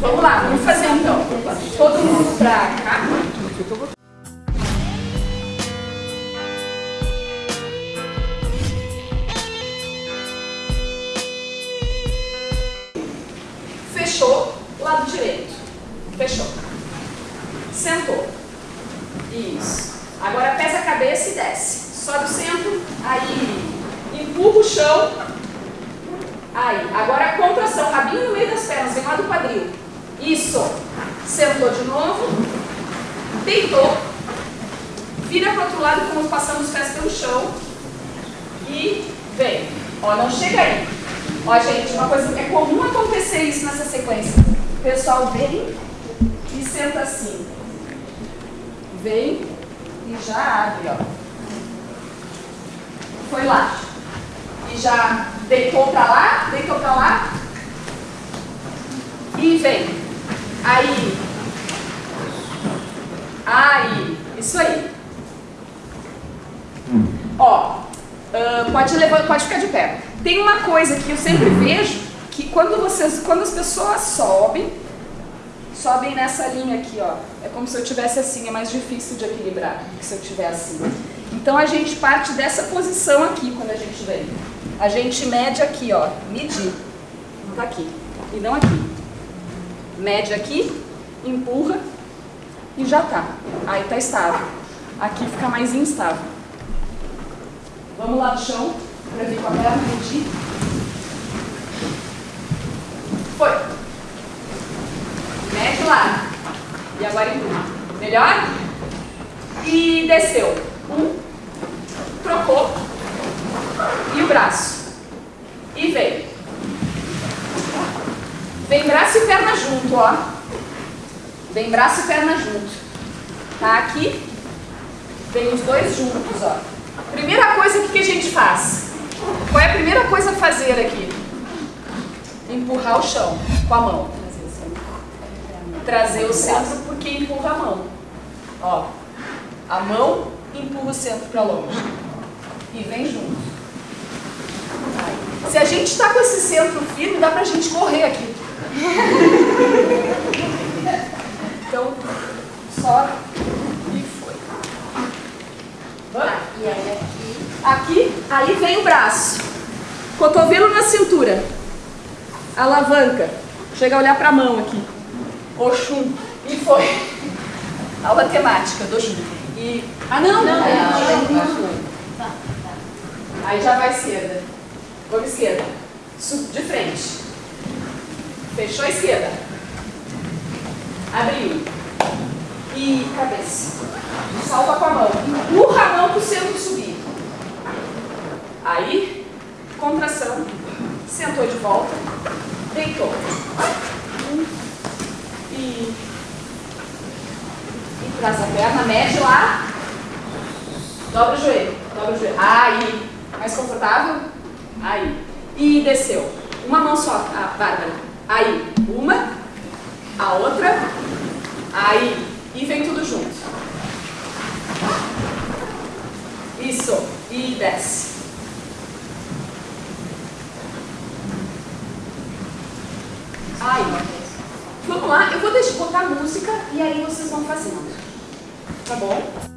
Vamos lá, vamos fazer então. Todo mundo pra cá. Fechou, lado direito. Fechou. Sentou. Isso. Agora pesa a cabeça e desce. Sobe o centro, aí empurra o chão. Contração, rabinho no meio das pernas, vem lá do quadril. Isso. Sentou de novo. Deitou. Vira para o outro lado, como passando os pés pelo chão. E vem. Ó, não chega aí. Ó, gente, uma coisa é comum acontecer isso nessa sequência. O pessoal vem e senta assim. Vem e já abre, ó. Foi lá. E já deitou pra lá, deitou pra lá. E vem. Aí. Aí. Isso aí. Ó, uh, pode, levar, pode ficar de pé. Tem uma coisa que eu sempre vejo, que quando, vocês, quando as pessoas sobem, sobem nessa linha aqui, ó. É como se eu tivesse assim, é mais difícil de equilibrar do que se eu tiver assim. Então a gente parte dessa posição aqui quando a gente vem. A gente mede aqui, ó, medir. Tá aqui, e não aqui. Mede aqui, empurra e já tá. Aí tá estável. Aqui fica mais instável. Vamos lá no chão, para vir com a perna, medir. Foi. Mede lá. E agora empurra. Melhor? E desceu. Um. Trocou. E o braço. E vem. Vem braço e perna junto, ó. Vem braço e perna junto. Tá aqui. Vem os dois juntos, ó. Primeira coisa, o que, que a gente faz? Qual é a primeira coisa a fazer aqui? Empurrar o chão com a mão. Trazer o centro porque empurra a mão. Ó, a mão empurra o centro para longe. E vem junto. Se a gente está com esse centro firme, dá para a gente correr aqui. Então, só e foi. Vamos? E aí aqui. Aqui, aí vem o braço. Cotovelo na cintura. Alavanca. Chega a olhar para a mão aqui. Oxum. E foi. Aula temática do Oxum. E... Ah, não! Não, aí, não, Tá, aí já vai esquerda. Vamos esquerda. De frente. Fechou a esquerda. Abriu. E cabeça. Salta com a mão. Empurra a mão para o centro subir. Aí, contração. Sentou de volta. Deitou. E. E traz a perna, mede lá. Dobra o joelho. Dobra o joelho. Aí. Mais confortável? Aí. E desceu. Uma mão só, a Bárbara. Aí. Uma. A outra. Aí. E vem tudo junto. Isso. E desce. Aí. Vamos lá, eu vou deixar botar música e aí vocês vão fazendo. Tá bom?